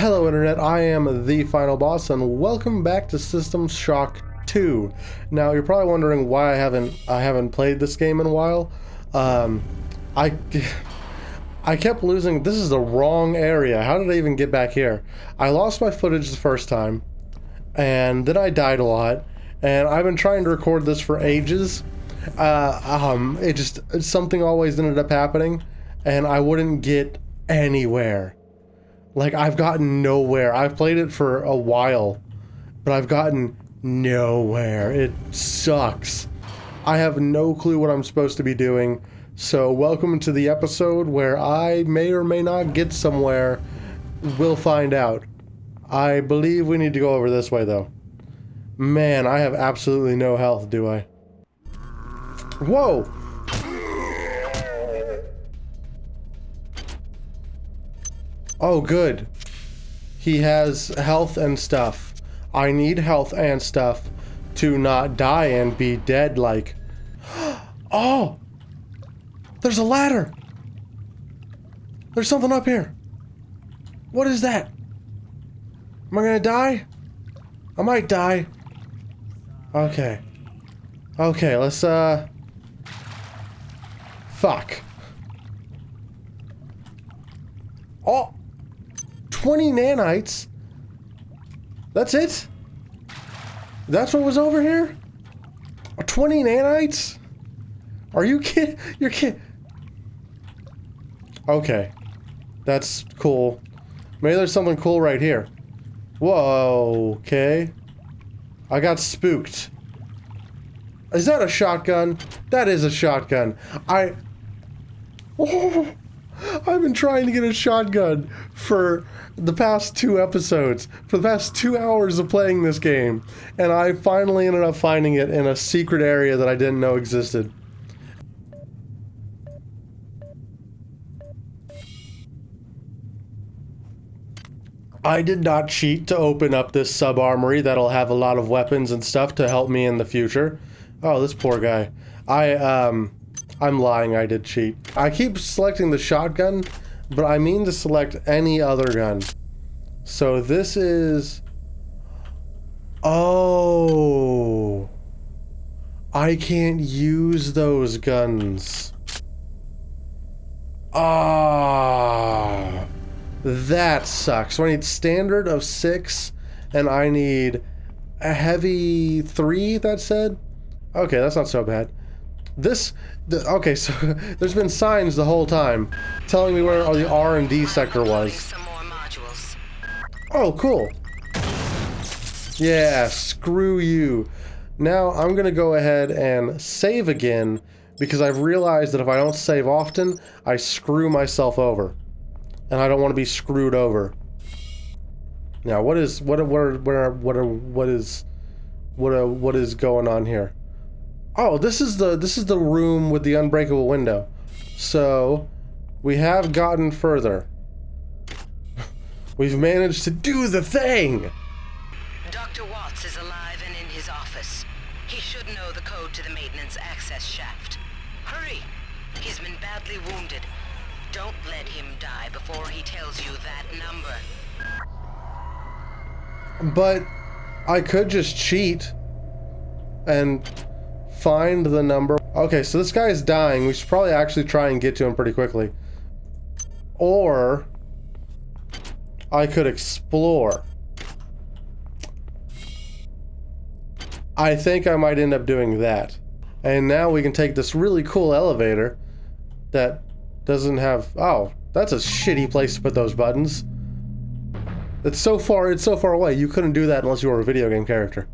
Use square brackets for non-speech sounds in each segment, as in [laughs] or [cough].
Hello Internet, I am the Final Boss and welcome back to System Shock 2. Now you're probably wondering why I haven't I haven't played this game in a while. Um, I I kept losing. This is the wrong area. How did I even get back here? I lost my footage the first time, and then I died a lot. And I've been trying to record this for ages. Uh, um, it just something always ended up happening, and I wouldn't get anywhere. Like, I've gotten nowhere. I've played it for a while, but I've gotten nowhere. It sucks. I have no clue what I'm supposed to be doing. So, welcome to the episode where I may or may not get somewhere. We'll find out. I believe we need to go over this way, though. Man, I have absolutely no health, do I? Whoa! Oh, good. He has health and stuff. I need health and stuff to not die and be dead like... [gasps] Oh! There's a ladder! There's something up here. What is that? Am I gonna die? I might die. Okay. Okay, let's, uh... Fuck. Oh! 20 nanites? That's it? That's what was over here? 20 nanites? Are you kidding? [laughs] You're kidding? Okay. That's cool. Maybe there's something cool right here. Whoa, okay. I got spooked. Is that a shotgun? That is a shotgun. I... [laughs] Oh, I've been trying to get a shotgun for the past two episodes, for the past two hours of playing this game, and I finally ended up finding it in a secret area that I didn't know existed. I did not cheat to open up this sub-armory that'll have a lot of weapons and stuff to help me in the future. Oh, this poor guy. I, um, I'm lying, I did cheat. I keep selecting the shotgun, but I mean to select any other gun. So this is... Oh... I can't use those guns. Ah... That sucks. So I need standard of six, and I need a heavy three, that said? Okay, that's not so bad. This, the, okay, so [laughs] there's been signs the whole time telling me where the R&D sector was. Oh, cool. Yeah, screw you. Now I'm gonna go ahead and save again because I've realized that if I don't save often, I screw myself over and I don't want to be screwed over. Now, what is what what what what what is what uh, what is going on here? Oh, this is the this is the room with the unbreakable window. So, we have gotten further. We've managed to do the thing. Dr. Watts is alive and in his office. He should know the code to the maintenance access shaft. Hurry! He's been badly wounded. Don't let him die before he tells you that number. But I could just cheat and find the number. Okay, so this guy is dying. We should probably actually try and get to him pretty quickly. Or I could explore. I think I might end up doing that. And now we can take this really cool elevator that doesn't have... Oh, that's a shitty place to put those buttons. It's so far, it's so far away. You couldn't do that unless you were a video game character.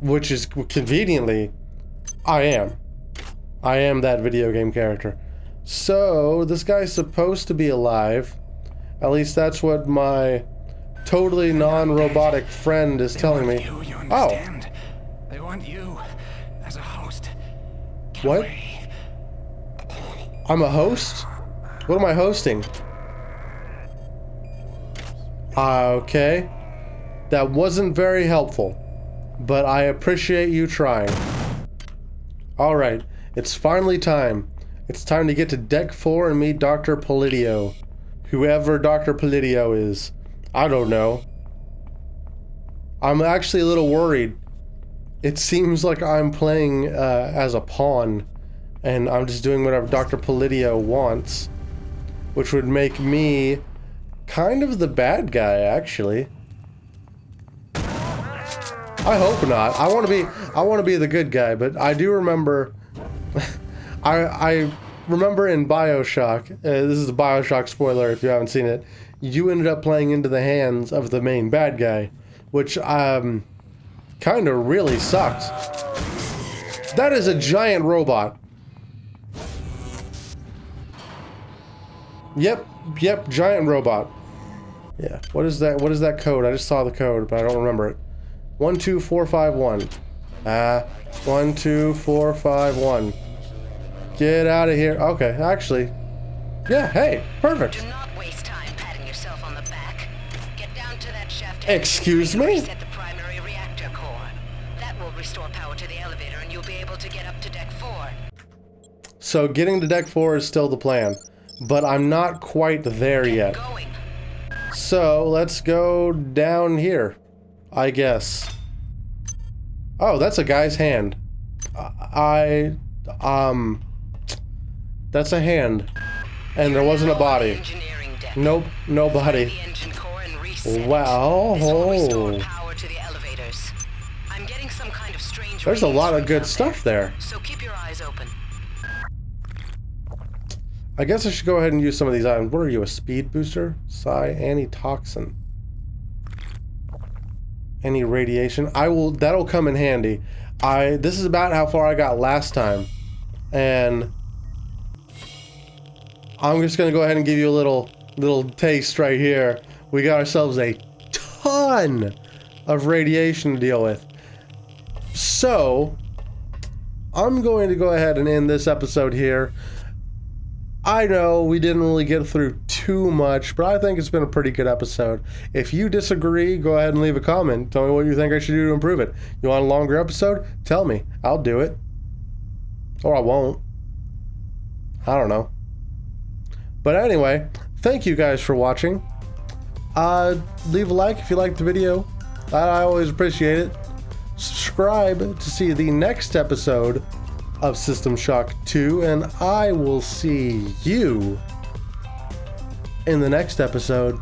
Which is conveniently, I am. I am that video game character. So, this guy's supposed to be alive. At least that's what my totally non-robotic friend is they telling me. You, you oh. They want you as a host. Get What? away. I'm a host? What am I hosting? Okay. That wasn't very helpful, but I appreciate you trying. Alright, it's finally time. It's time to get to deck 4 and meet Dr. Polito. Whoever Dr. Polito is. I don't know. I'm actually a little worried. It seems like I'm playing uh, as a pawn, and I'm just doing whatever Dr. Polito wants, which would make me kind of the bad guy, actually. I hope not. I want to be I want to be the good guy, but I do remember [laughs] I I remember in BioShock, uh, this is a BioShock spoiler if you haven't seen it, you ended up playing into the hands of the main bad guy, which um kind of really sucks. That is a giant robot. Yep, yep, giant robot. Yeah, what is that? What is that code? I just saw the code, but I don't remember it. One, two, four, five, one. Ah, uh, one, two, four, five, one. Get out of here. Okay, actually. Yeah, hey, perfect. Do not waste time patting yourself on the back. Get down to that shaft. Excuse me? Reset the primary reactor core. That will restore power to the elevator and you'll be able to get up to deck 4. So getting to deck 4 is still the plan, but I'm not quite there Get yet. going. So let's go down here, I guess. Oh, that's a guy's hand. I, um, that's a hand. And there wasn't a body. Nope, no body. The engine core and reset. Wow. This will restore power to the elevators. I'm getting some kind of There's a lot of good stuff there. So keep your eyes open. I guess I should go ahead and use some of these items. What are you, a speed booster? Psi antitoxin. Any radiation? I will, that'll come in handy. I, this is about how far I got last time. And I'm just gonna go ahead and give you a little, little taste right here. We got ourselves a ton of radiation to deal with. So, I'm going to go ahead and end this episode here. I know we didn't really get through too much, but I think it's been a pretty good episode. If you disagree, go ahead and leave a comment. Tell me what you think I should do to improve it. You want a longer episode? Tell me. I'll do it. Or I won't. I don't know. But anyway, thank you guys for watching. Uh, leave a like if you liked the video. I, I always appreciate it. Subscribe to see the next episode of System Shock 2, and I will see you in the next episode.